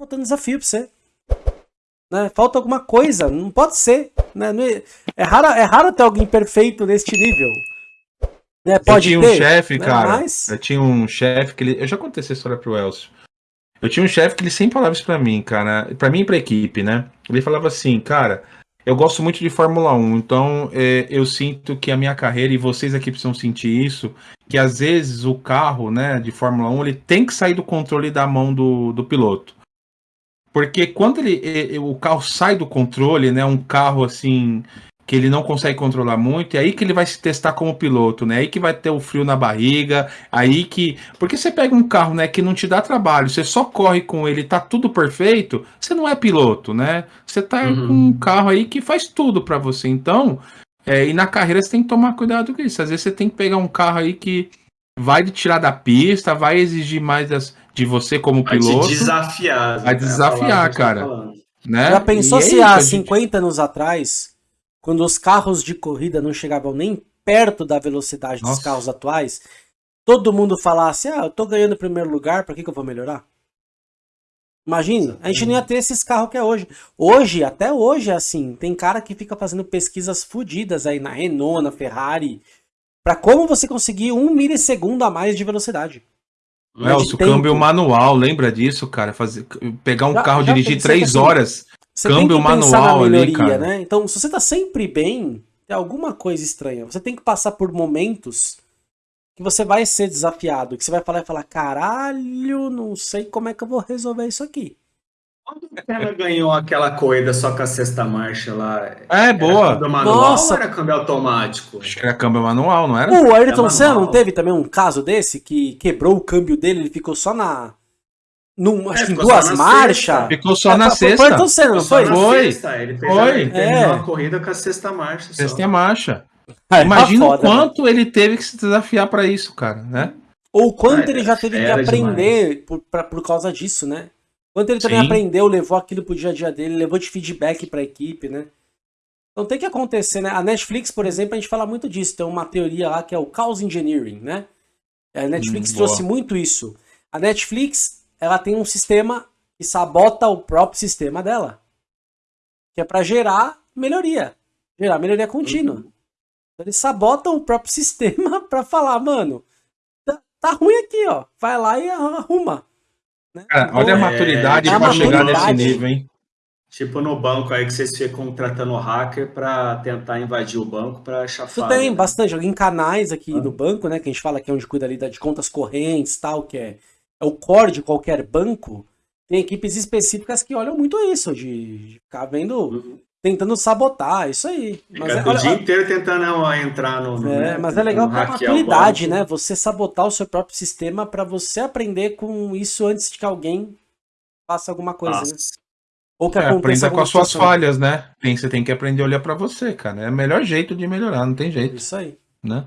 faltando desafio pra você. Né? Falta alguma coisa, não pode ser. Né? É, é, raro, é raro ter alguém perfeito neste nível. Né? Pode eu tinha ter, um chefe, né? cara. Mas... Eu tinha um chefe que ele. Eu já contei essa história pro Elcio. Eu tinha um chefe que ele sempre falava isso pra mim, cara. Pra mim e pra equipe, né? Ele falava assim, cara, eu gosto muito de Fórmula 1, então é, eu sinto que a minha carreira, e vocês aqui precisam sentir isso, que às vezes o carro né, de Fórmula 1 ele tem que sair do controle da mão do, do piloto. Porque quando ele, o carro sai do controle, né, um carro assim que ele não consegue controlar muito, é aí que ele vai se testar como piloto, né? Aí que vai ter o frio na barriga, aí que. Porque você pega um carro, né, que não te dá trabalho, você só corre com ele, tá tudo perfeito, você não é piloto, né? Você tá uhum. com um carro aí que faz tudo para você. Então, é, e na carreira você tem que tomar cuidado com isso. Às vezes você tem que pegar um carro aí que vai te tirar da pista, vai exigir mais das, de você como piloto. Vai desafiar. Vai desafiar, cara. Tá né? Já pensou e se há 50 gente... anos atrás quando os carros de corrida não chegavam nem perto da velocidade Nossa. dos carros atuais, todo mundo falasse, ah, eu tô ganhando primeiro lugar, pra que, que eu vou melhorar? Imagina, a gente não ia ter esses carros que é hoje. Hoje, até hoje é assim, tem cara que fica fazendo pesquisas fodidas aí na Renault, na Ferrari, para como você conseguir um milissegundo a mais de velocidade. Nelson, câmbio manual, lembra disso, cara? Fazer, pegar um já, carro, já dirigir três assim, horas câmbio manual melhoria, ali, cara. né? Então, se você tá sempre bem, tem alguma coisa estranha. Você tem que passar por momentos que você vai ser desafiado, que você vai falar e falar, caralho, não sei como é que eu vou resolver isso aqui. Quando ela ganhou aquela corrida só com a sexta marcha lá? É, boa. Câmbio manual Nossa. ou era câmbio automático? Acho que era câmbio manual, não era? O Ayrton Senna não teve também um caso desse que quebrou o câmbio dele, ele ficou só na num, acho é, que em duas marchas. Ficou só é, na sexta. Foi, foi, não foi? Foi. Ele fez foi. Ele é. a corrida com a sexta marcha. Sexta marcha. Ah, Imagina tá o quanto né? ele teve que se desafiar para isso, cara, né? Ou quanto ah, ele já teve que aprender por, pra, por causa disso, né? Quanto ele também Sim. aprendeu, levou aquilo pro dia a dia dele, levou de feedback pra equipe, né? Então tem que acontecer, né? A Netflix, por exemplo, a gente fala muito disso. Tem uma teoria lá que é o Chaos Engineering, né? A Netflix hum, trouxe muito isso. A Netflix ela tem um sistema que sabota o próprio sistema dela. Que é para gerar melhoria. Gerar melhoria contínua. Uhum. Então, eles sabotam o próprio sistema para falar, mano, tá, tá, ruim aqui, ó. Vai lá e arruma. Né? Cara, então, olha a maturidade é, para chegar nesse nível, hein? Tipo no banco aí que vocês ficam contratando hacker para tentar invadir o banco para chafar. Isso tem né? bastante. Em canais aqui ah. no banco, né? Que a gente fala que é onde cuida ali de contas correntes tal, que é é o core de qualquer banco, tem equipes específicas que olham muito isso, de ficar vendo, uhum. Tentando sabotar, isso aí. Mas Fica é, o dia inteiro tentando entrar no. É, né, mas é legal para a maturidade, né? Você sabotar o seu próprio sistema para você aprender com isso antes de que alguém faça alguma coisa, né? Ou que é, aprenda com as suas falhas, né? Você tem que aprender a olhar para você, cara. É o melhor jeito de melhorar, não tem jeito. Isso aí. Né?